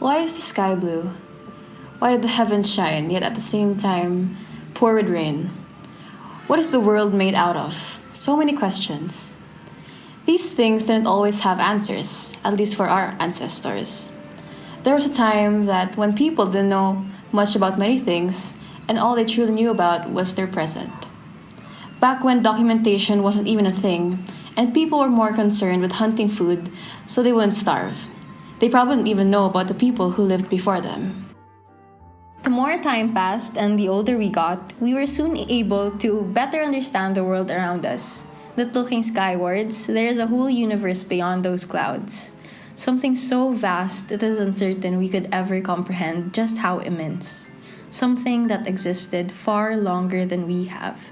Why is the sky blue? Why did the heavens shine, yet at the same time pour with rain? What is the world made out of? So many questions. These things didn't always have answers, at least for our ancestors. There was a time that when people didn't know much about many things, and all they truly knew about was their present. Back when documentation wasn't even a thing, and people were more concerned with hunting food so they wouldn't starve. They probably didn't even know about the people who lived before them. The more time passed and the older we got, we were soon able to better understand the world around us. That looking skywards, there is a whole universe beyond those clouds. Something so vast it is uncertain we could ever comprehend just how immense. Something that existed far longer than we have.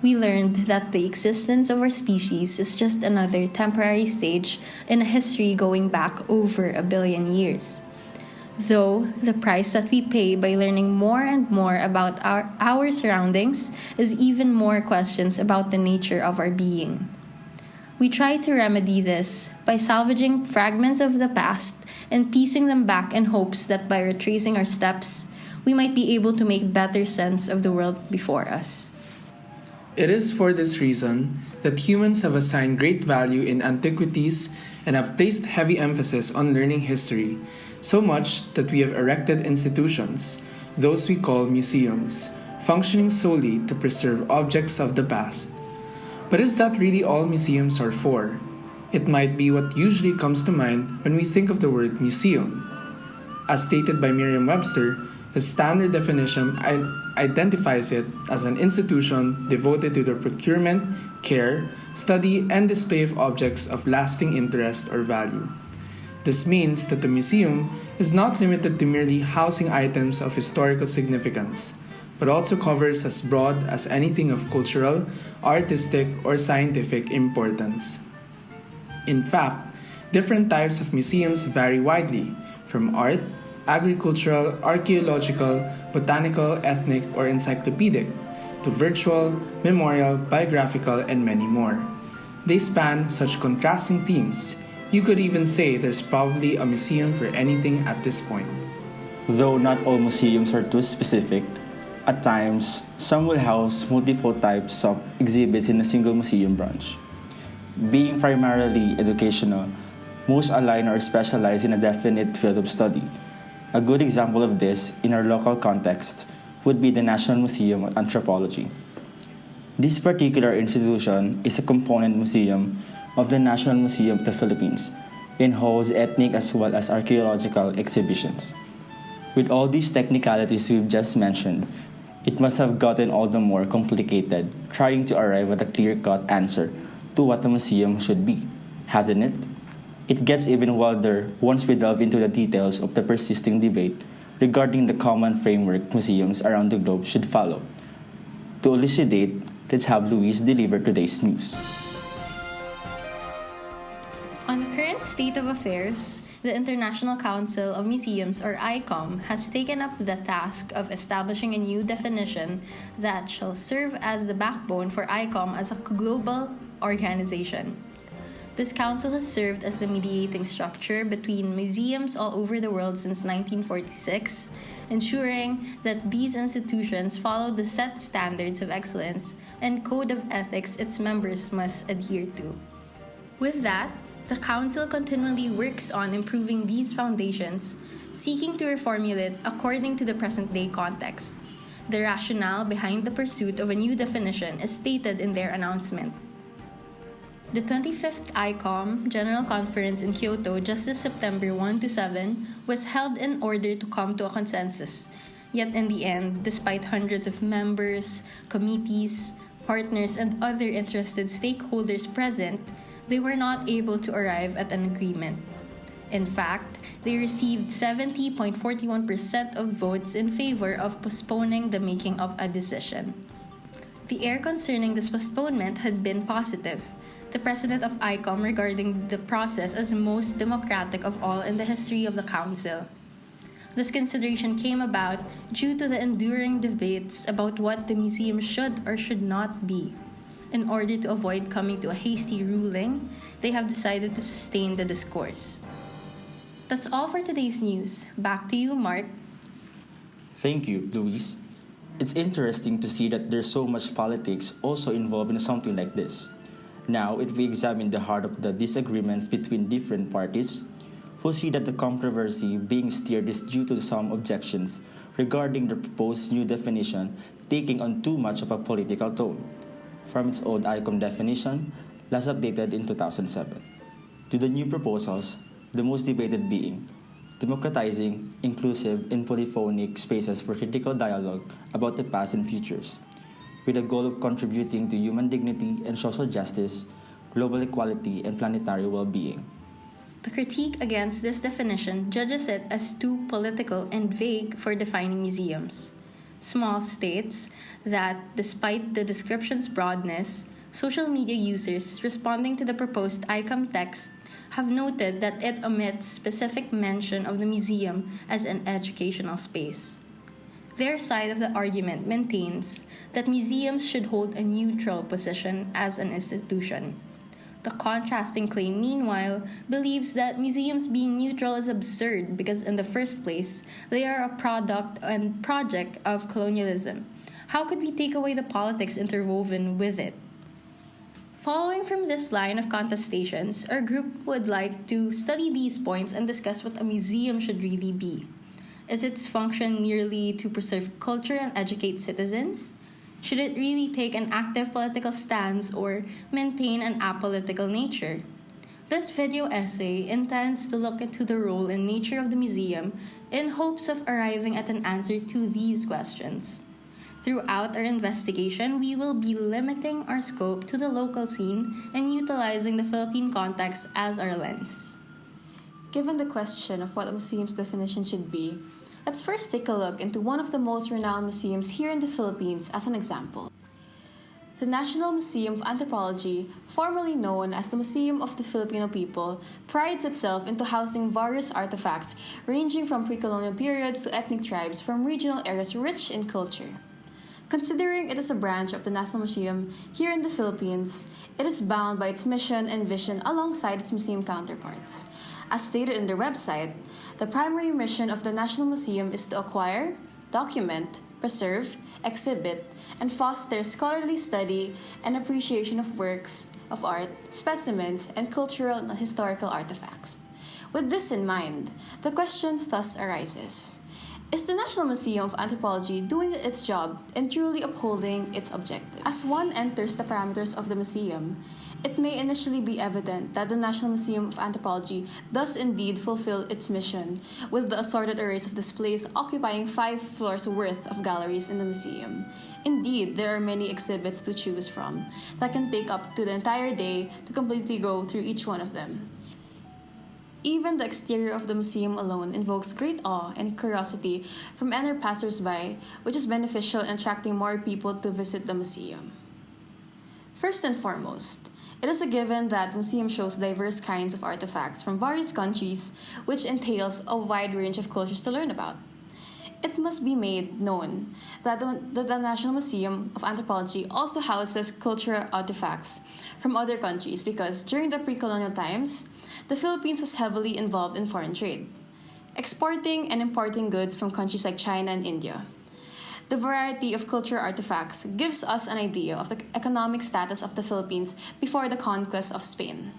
We learned that the existence of our species is just another temporary stage in a history going back over a billion years. Though the price that we pay by learning more and more about our, our surroundings is even more questions about the nature of our being. We try to remedy this by salvaging fragments of the past and piecing them back in hopes that by retracing our steps, we might be able to make better sense of the world before us. It is for this reason that humans have assigned great value in antiquities and have placed heavy emphasis on learning history so much that we have erected institutions, those we call museums, functioning solely to preserve objects of the past. But is that really all museums are for? It might be what usually comes to mind when we think of the word museum. As stated by Merriam Webster, the standard definition identifies it as an institution devoted to the procurement, care, study, and display of objects of lasting interest or value. This means that the museum is not limited to merely housing items of historical significance, but also covers as broad as anything of cultural, artistic, or scientific importance. In fact, different types of museums vary widely, from art, agricultural, archaeological, botanical, ethnic, or encyclopedic, to virtual, memorial, biographical, and many more. They span such contrasting themes you could even say there's probably a museum for anything at this point. Though not all museums are too specific, at times, some will house multiple types of exhibits in a single museum branch. Being primarily educational, most align or specialize in a definite field of study. A good example of this in our local context would be the National Museum of Anthropology. This particular institution is a component museum of the National Museum of the Philippines and holds ethnic as well as archaeological exhibitions. With all these technicalities we've just mentioned, it must have gotten all the more complicated trying to arrive at a clear cut answer to what a museum should be, hasn't it? It gets even wilder once we delve into the details of the persisting debate regarding the common framework museums around the globe should follow. To elucidate, let's have Louise deliver today's news. On the current state of affairs, the International Council of Museums, or ICOM, has taken up the task of establishing a new definition that shall serve as the backbone for ICOM as a global organization. This council has served as the mediating structure between museums all over the world since 1946, ensuring that these institutions follow the set standards of excellence and code of ethics its members must adhere to. With that, the Council continually works on improving these foundations, seeking to reformulate according to the present day context. The rationale behind the pursuit of a new definition is stated in their announcement. The 25th ICOM General Conference in Kyoto just this September 1 to 7 was held in order to come to a consensus. Yet in the end, despite hundreds of members, committees, partners, and other interested stakeholders present, they were not able to arrive at an agreement. In fact, they received 70.41% of votes in favor of postponing the making of a decision. The air concerning this postponement had been positive. The president of ICOM regarding the process as most democratic of all in the history of the council. This consideration came about due to the enduring debates about what the museum should or should not be in order to avoid coming to a hasty ruling, they have decided to sustain the discourse. That's all for today's news. Back to you, Mark. Thank you, Louise. It's interesting to see that there's so much politics also involved in something like this. Now, if we examine the heart of the disagreements between different parties, we'll see that the controversy being steered is due to some objections regarding the proposed new definition taking on too much of a political tone, from its old ICOM definition, last updated in 2007, to the new proposals, the most debated being democratizing, inclusive, and polyphonic spaces for critical dialogue about the past and futures, with the goal of contributing to human dignity and social justice, global equality, and planetary well being. The critique against this definition judges it as too political and vague for defining museums. Small states that, despite the description's broadness, social media users responding to the proposed ICOM text have noted that it omits specific mention of the museum as an educational space. Their side of the argument maintains that museums should hold a neutral position as an institution. The contrasting claim, meanwhile, believes that museums being neutral is absurd because, in the first place, they are a product and project of colonialism. How could we take away the politics interwoven with it? Following from this line of contestations, our group would like to study these points and discuss what a museum should really be. Is its function merely to preserve culture and educate citizens? Should it really take an active political stance or maintain an apolitical nature? This video essay intends to look into the role and nature of the museum in hopes of arriving at an answer to these questions. Throughout our investigation, we will be limiting our scope to the local scene and utilizing the Philippine context as our lens. Given the question of what a museum's definition should be, let's first take a look into one of the most renowned museums here in the Philippines as an example. The National Museum of Anthropology, formerly known as the Museum of the Filipino People, prides itself into housing various artifacts ranging from pre colonial periods to ethnic tribes from regional areas rich in culture. Considering it is a branch of the National Museum here in the Philippines, it is bound by its mission and vision alongside its museum counterparts. As stated in their website, the primary mission of the National Museum is to acquire, document, preserve, exhibit, and foster scholarly study and appreciation of works of art, specimens, and cultural and historical artifacts. With this in mind, the question thus arises is the National Museum of Anthropology doing its job and truly upholding its objectives? As one enters the parameters of the museum, it may initially be evident that the National Museum of Anthropology does indeed fulfill its mission, with the assorted arrays of displays occupying five floors worth of galleries in the museum. Indeed, there are many exhibits to choose from that can take up to the entire day to completely go through each one of them. Even the exterior of the museum alone invokes great awe and curiosity from any passersby, which is beneficial in attracting more people to visit the museum. First and foremost, it is a given that the museum shows diverse kinds of artifacts from various countries, which entails a wide range of cultures to learn about. It must be made known that the, that the National Museum of Anthropology also houses cultural artifacts from other countries because during the pre colonial times, the Philippines was heavily involved in foreign trade, exporting and importing goods from countries like China and India. The variety of cultural artifacts gives us an idea of the economic status of the Philippines before the conquest of Spain.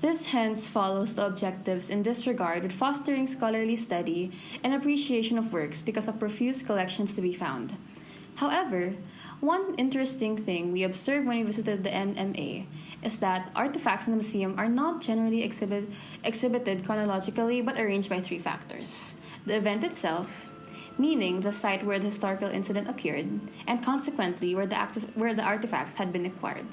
This hence follows the objectives in this regard with fostering scholarly study and appreciation of works because of profuse collections to be found. However, one interesting thing we observed when we visited the NMA is that artifacts in the museum are not generally exhibit, exhibited chronologically but arranged by three factors the event itself, meaning the site where the historical incident occurred, and consequently where the, where the artifacts had been acquired.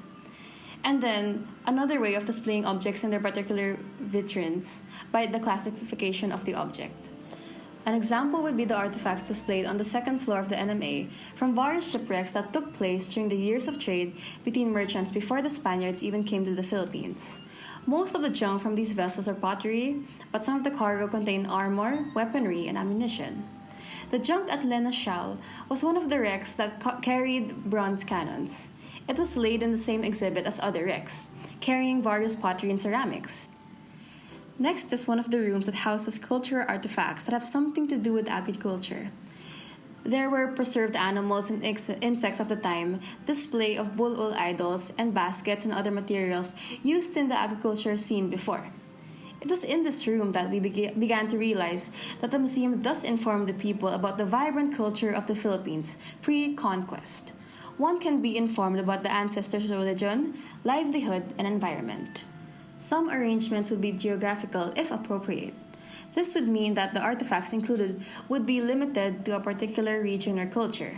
And then another way of displaying objects in their particular vitrines by the classification of the object. An example would be the artifacts displayed on the second floor of the NMA from various shipwrecks that took place during the years of trade between merchants before the Spaniards even came to the Philippines. Most of the junk from these vessels are pottery, but some of the cargo contained armor, weaponry, and ammunition. The junk at Lena was one of the wrecks that ca- carried bronze cannons. It was laid in the same exhibit as other wrecks, carrying various pottery and ceramics. Next is one of the rooms that houses cultural artifacts that have something to do with agriculture. There were preserved animals and insects of the time, display of bull idols, and baskets and other materials used in the agriculture scene before. It was in this room that we bega- began to realize that the museum does inform the people about the vibrant culture of the Philippines pre conquest. One can be informed about the ancestors' religion, livelihood, and environment. Some arrangements would be geographical if appropriate. This would mean that the artifacts included would be limited to a particular region or culture.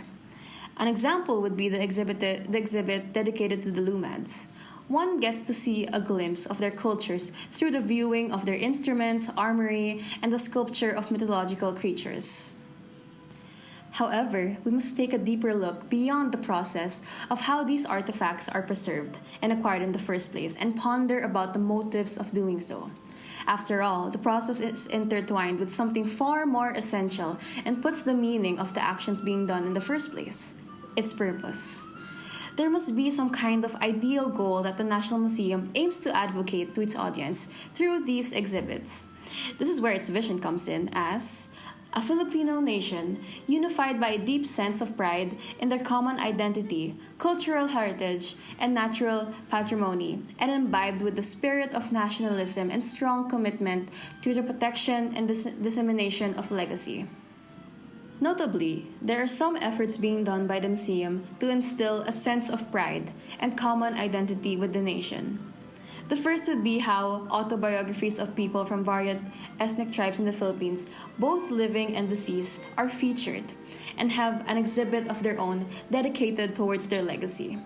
An example would be the exhibit, the exhibit dedicated to the Lumads. One gets to see a glimpse of their cultures through the viewing of their instruments, armory, and the sculpture of mythological creatures. However, we must take a deeper look beyond the process of how these artifacts are preserved and acquired in the first place and ponder about the motives of doing so. After all, the process is intertwined with something far more essential and puts the meaning of the actions being done in the first place its purpose. There must be some kind of ideal goal that the National Museum aims to advocate to its audience through these exhibits. This is where its vision comes in as a Filipino nation unified by a deep sense of pride in their common identity, cultural heritage, and natural patrimony, and imbibed with the spirit of nationalism and strong commitment to the protection and dis- dissemination of legacy. Notably, there are some efforts being done by the museum to instill a sense of pride and common identity with the nation. The first would be how autobiographies of people from various ethnic tribes in the Philippines, both living and deceased, are featured and have an exhibit of their own dedicated towards their legacy.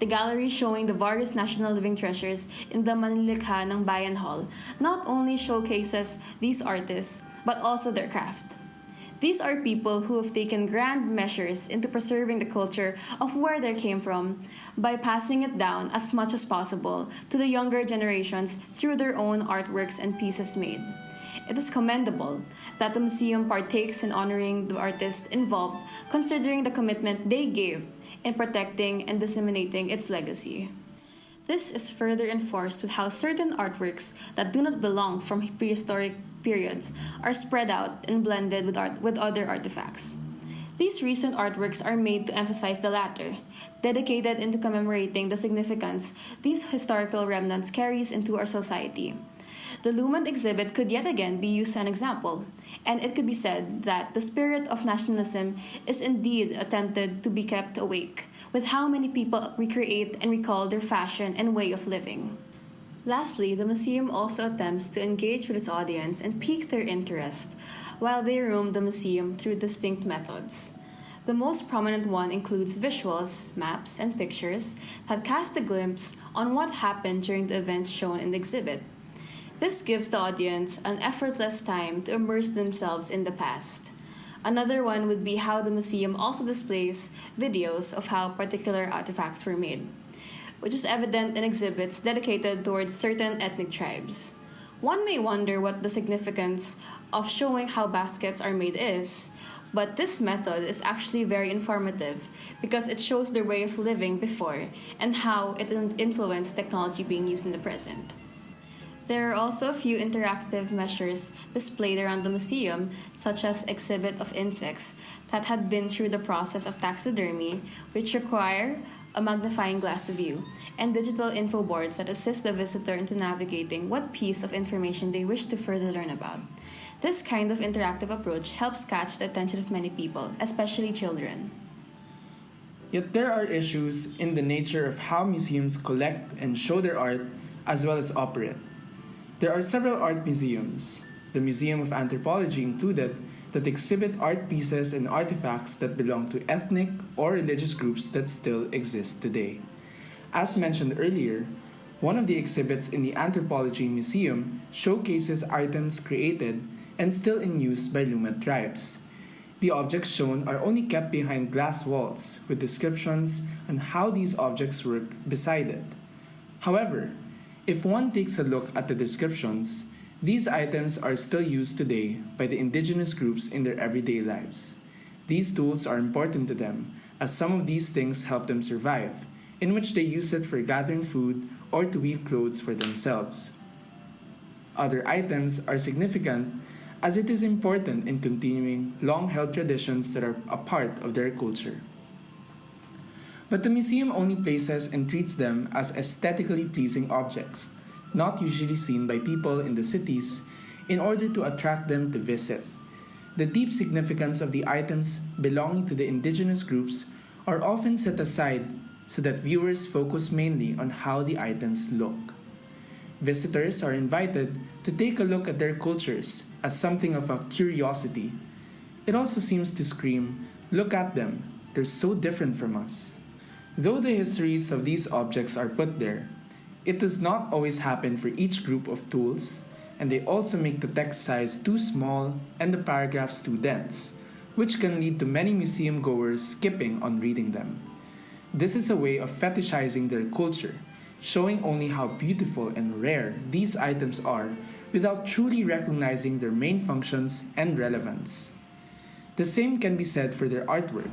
The gallery showing the various national living treasures in the Manlilikha ng Bayan Hall not only showcases these artists, but also their craft. These are people who have taken grand measures into preserving the culture of where they came from by passing it down as much as possible to the younger generations through their own artworks and pieces made. It is commendable that the museum partakes in honoring the artists involved, considering the commitment they gave in protecting and disseminating its legacy. This is further enforced with how certain artworks that do not belong from prehistoric periods are spread out and blended with, art, with other artifacts. These recent artworks are made to emphasize the latter, dedicated into commemorating the significance these historical remnants carries into our society. The Lumad exhibit could yet again be used as an example, and it could be said that the spirit of nationalism is indeed attempted to be kept awake, with how many people recreate and recall their fashion and way of living. Lastly, the museum also attempts to engage with its audience and pique their interest while they roam the museum through distinct methods. The most prominent one includes visuals, maps, and pictures that cast a glimpse on what happened during the events shown in the exhibit. This gives the audience an effortless time to immerse themselves in the past. Another one would be how the museum also displays videos of how particular artifacts were made which is evident in exhibits dedicated towards certain ethnic tribes. One may wonder what the significance of showing how baskets are made is, but this method is actually very informative because it shows their way of living before and how it influenced technology being used in the present. There are also a few interactive measures displayed around the museum, such as exhibit of insects that had been through the process of taxidermy, which require a magnifying glass to view, and digital info boards that assist the visitor into navigating what piece of information they wish to further learn about. This kind of interactive approach helps catch the attention of many people, especially children. Yet there are issues in the nature of how museums collect and show their art as well as operate. There are several art museums, the Museum of Anthropology included, that exhibit art pieces and artifacts that belong to ethnic or religious groups that still exist today. As mentioned earlier, one of the exhibits in the Anthropology Museum showcases items created and still in use by Lumad tribes. The objects shown are only kept behind glass walls with descriptions on how these objects work beside it. However, if one takes a look at the descriptions, these items are still used today by the indigenous groups in their everyday lives. These tools are important to them, as some of these things help them survive, in which they use it for gathering food or to weave clothes for themselves. Other items are significant as it is important in continuing long held traditions that are a part of their culture. But the museum only places and treats them as aesthetically pleasing objects, not usually seen by people in the cities, in order to attract them to visit. The deep significance of the items belonging to the indigenous groups are often set aside so that viewers focus mainly on how the items look. Visitors are invited to take a look at their cultures as something of a curiosity. It also seems to scream, Look at them, they're so different from us. Though the histories of these objects are put there, it does not always happen for each group of tools, and they also make the text size too small and the paragraphs too dense, which can lead to many museum goers skipping on reading them. This is a way of fetishizing their culture showing only how beautiful and rare these items are without truly recognizing their main functions and relevance. The same can be said for their artwork,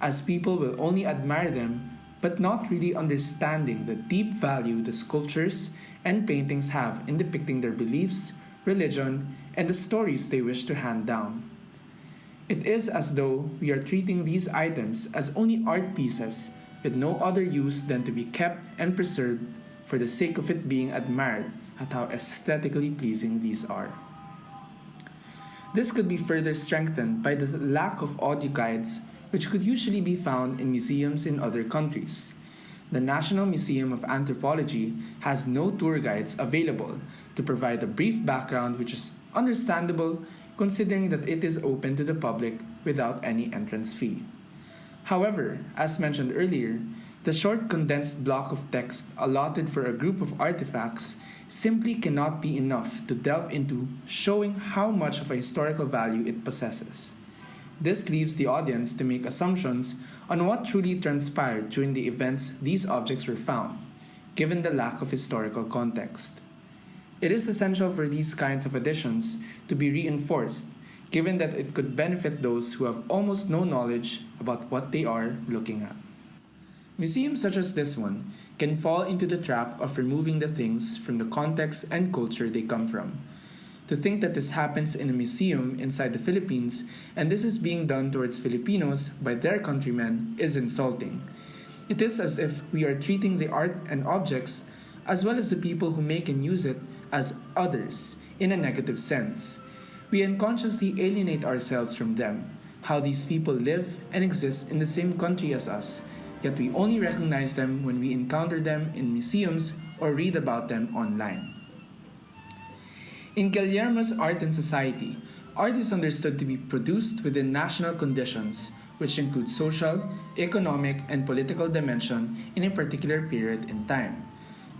as people will only admire them but not really understanding the deep value the sculptures and paintings have in depicting their beliefs, religion, and the stories they wish to hand down. It is as though we are treating these items as only art pieces with no other use than to be kept and preserved for the sake of it being admired at how aesthetically pleasing these are. This could be further strengthened by the lack of audio guides which could usually be found in museums in other countries. The National Museum of Anthropology has no tour guides available to provide a brief background which is understandable considering that it is open to the public without any entrance fee. However, as mentioned earlier, the short condensed block of text allotted for a group of artifacts simply cannot be enough to delve into showing how much of a historical value it possesses. This leaves the audience to make assumptions on what truly transpired during the events these objects were found, given the lack of historical context. It is essential for these kinds of additions to be reinforced given that it could benefit those who have almost no knowledge about what they are looking at. Museums such as this one can fall into the trap of removing the things from the context and culture they come from. To think that this happens in a museum inside the Philippines and this is being done towards Filipinos by their countrymen is insulting. It is as if we are treating the art and objects, as well as the people who make and use it, as others in a negative sense we unconsciously alienate ourselves from them, how these people live and exist in the same country as us, yet we only recognize them when we encounter them in museums or read about them online. In Guillermo's Art and Society, art is understood to be produced within national conditions, which include social, economic, and political dimension in a particular period in time.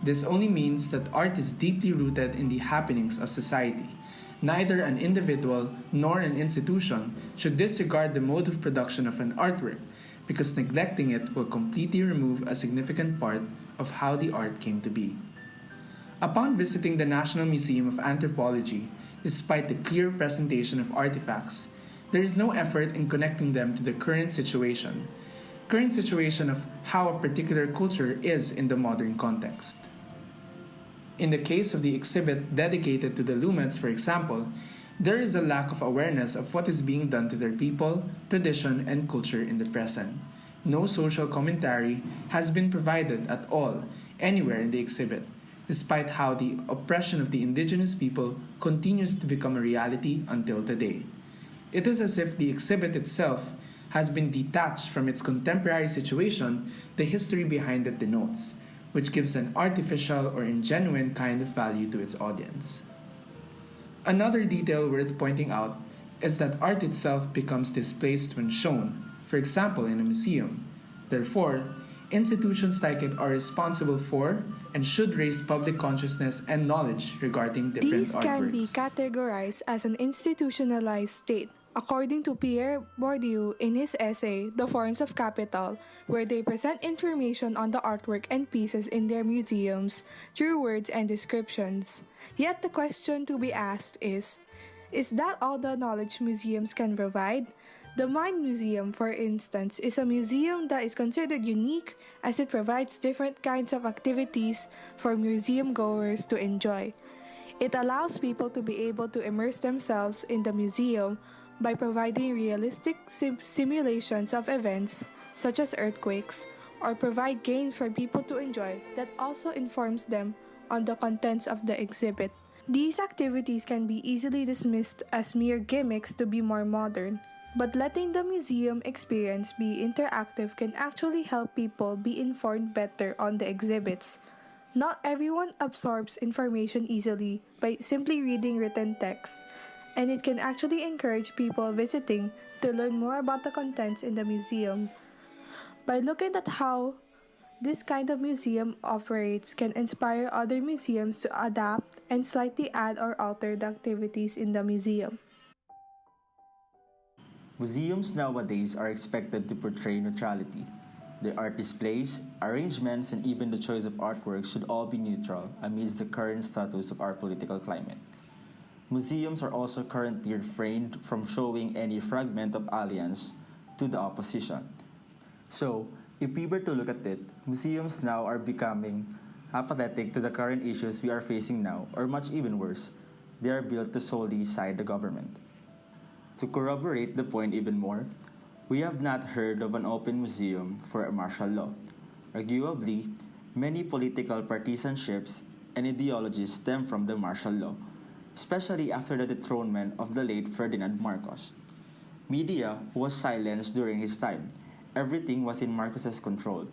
This only means that art is deeply rooted in the happenings of society, neither an individual nor an institution should disregard the mode of production of an artwork, because neglecting it will completely remove a significant part of how the art came to be. Upon visiting the National Museum of Anthropology, despite the clear presentation of artifacts, there is no effort in connecting them to the current situation, current situation of how a particular culture is in the modern context. In the case of the exhibit dedicated to the Lumads, for example, there is a lack of awareness of what is being done to their people, tradition, and culture in the present. No social commentary has been provided at all anywhere in the exhibit, despite how the oppression of the indigenous people continues to become a reality until today. It is as if the exhibit itself has been detached from its contemporary situation, the history behind it denotes which gives an artificial or ingenuine kind of value to its audience. Another detail worth pointing out is that art itself becomes displaced when shown, for example, in a museum. Therefore, institutions like it are responsible for and should raise public consciousness and knowledge regarding different These artworks. can be categorized as an institutionalized state According to Pierre Bourdieu in his essay, The Forms of Capital, where they present information on the artwork and pieces in their museums through words and descriptions. Yet the question to be asked is Is that all the knowledge museums can provide? The Mind Museum, for instance, is a museum that is considered unique as it provides different kinds of activities for museum goers to enjoy. It allows people to be able to immerse themselves in the museum by providing realistic sim- simulations of events such as earthquakes or provide games for people to enjoy that also informs them on the contents of the exhibit. These activities can be easily dismissed as mere gimmicks to be more modern, but letting the museum experience be interactive can actually help people be informed better on the exhibits. Not everyone absorbs information easily by simply reading written text, and it can actually encourage people visiting to learn more about the contents in the museum. By looking at how this kind of museum operates can inspire other museums to adapt and slightly add or alter the activities in the museum. Museums nowadays are expected to portray neutrality. The art displays, arrangements, and even the choice of artwork should all be neutral amidst the current status of our political climate. Museums are also currently refrained from showing any fragment of alliance to the opposition. So, if we were to look at it, museums now are becoming apathetic to the current issues we are facing now, or much even worse, they are built to solely side the government. To corroborate the point even more, we have not heard of an open museum for martial law. Arguably, many political partisanships and ideologies stem from the martial law, especially after the dethronement of the late Ferdinand Marcos. Media was silenced during his time. Everything was in Marcos's control.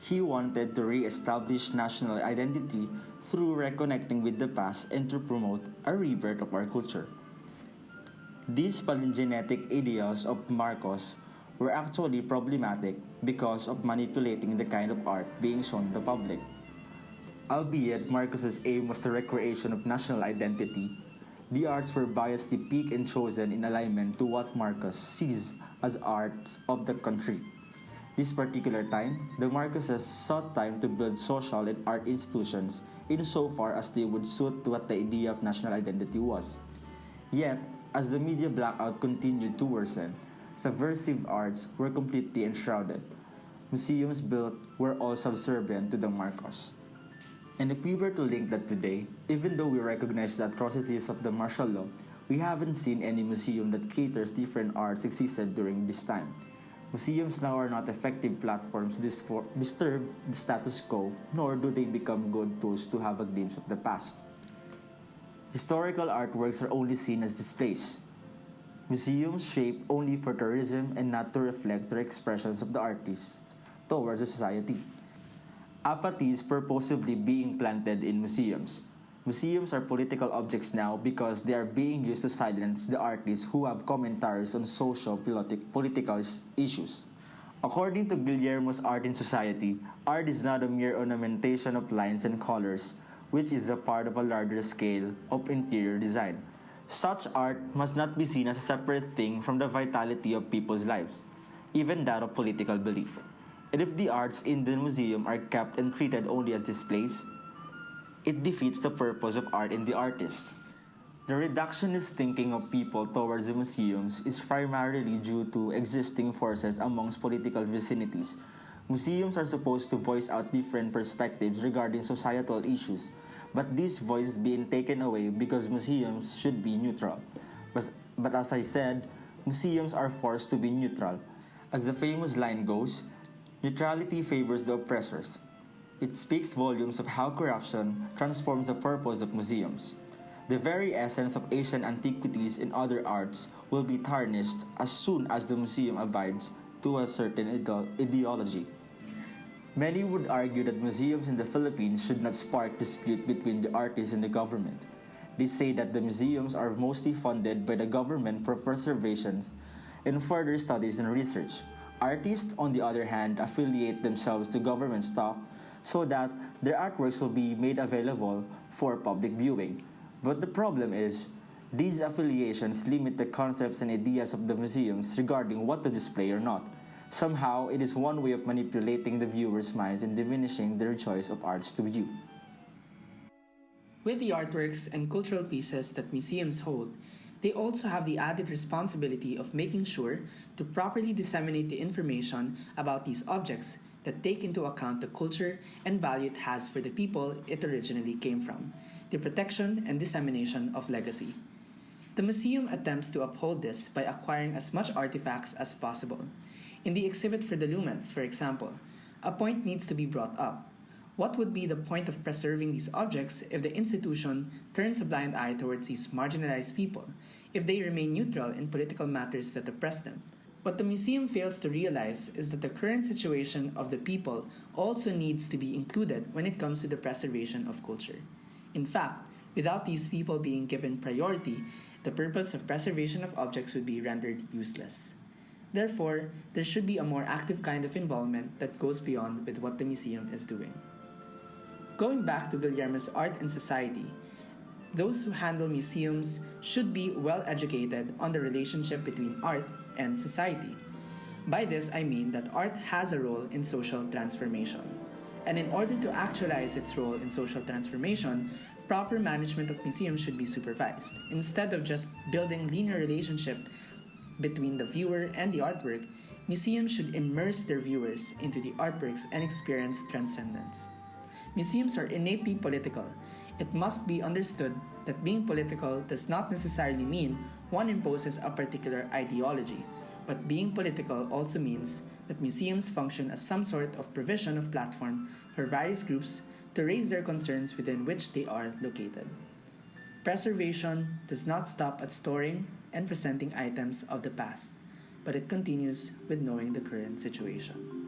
He wanted to re-establish national identity through reconnecting with the past and to promote a rebirth of our culture. These palingenetic ideals of Marcos were actually problematic because of manipulating the kind of art being shown to the public. Albeit Marcos's aim was the recreation of national identity, the arts were biasedly picked and chosen in alignment to what Marcos sees as arts of the country. This particular time, the Marcoses sought time to build social and art institutions insofar as they would suit to what the idea of national identity was. Yet, as the media blackout continued to worsen, subversive arts were completely enshrouded. Museums built were all subservient to the Marcos. And if we were to link that today, even though we recognize the atrocities of the martial law, we haven't seen any museum that caters different arts existed during this time. Museums now are not effective platforms to disturb the status quo, nor do they become good tools to have a glimpse of the past. Historical artworks are only seen as displays. Museums shape only for tourism and not to reflect the expressions of the artist towards the society. Apathy is purposefully being planted in museums. Museums are political objects now because they are being used to silence the artists who have commentaries on social politic, political issues. According to Guillermo's Art in Society, art is not a mere ornamentation of lines and colors, which is a part of a larger scale of interior design. Such art must not be seen as a separate thing from the vitality of people's lives, even that of political belief. And if the arts in the museum are kept and treated only as displays, it defeats the purpose of art in the artist. The reductionist thinking of people towards the museums is primarily due to existing forces amongst political vicinities. Museums are supposed to voice out different perspectives regarding societal issues, but this voice is being taken away because museums should be neutral. But, but as I said, museums are forced to be neutral. As the famous line goes, neutrality favors the oppressors. It speaks volumes of how corruption transforms the purpose of museums. The very essence of Asian antiquities and other arts will be tarnished as soon as the museum abides to a certain ideology. Many would argue that museums in the Philippines should not spark dispute between the artists and the government. They say that the museums are mostly funded by the government for preservations and further studies and research. Artists, on the other hand, affiliate themselves to government staff so that their artworks will be made available for public viewing. But the problem is, these affiliations limit the concepts and ideas of the museums regarding what to display or not. Somehow, it is one way of manipulating the viewers' minds and diminishing their choice of arts to view. With the artworks and cultural pieces that museums hold, they also have the added responsibility of making sure to properly disseminate the information about these objects that take into account the culture and value it has for the people it originally came from. the protection and dissemination of legacy. The museum attempts to uphold this by acquiring as much artifacts as possible. In the exhibit for the Lumads, for example, a point needs to be brought up. What would be the point of preserving these objects if the institution turns a blind eye towards these marginalized people, if they remain neutral in political matters that oppress them? What the museum fails to realize is that the current situation of the people also needs to be included when it comes to the preservation of culture. In fact, without these people being given priority, the purpose of preservation of objects would be rendered useless. Therefore, there should be a more active kind of involvement that goes beyond with what the museum is doing. Going back to Guillermo's art and society, those who handle museums should be well educated on the relationship between art and society. By this, I mean that art has a role in social transformation. And in order to actualize its role in social transformation, proper management of museums should be supervised. Instead of just building linear relationship between the viewer and the artwork, museums should immerse their viewers into the artworks and experience transcendence. Museums are innately political. It must be understood that being political does not necessarily mean one imposes a particular ideology, but being political also means that museums function as some sort of provision of platform for various groups to raise their concerns within which they are located. Preservation does not stop at storing and presenting items of the past, but it continues with knowing the current situation.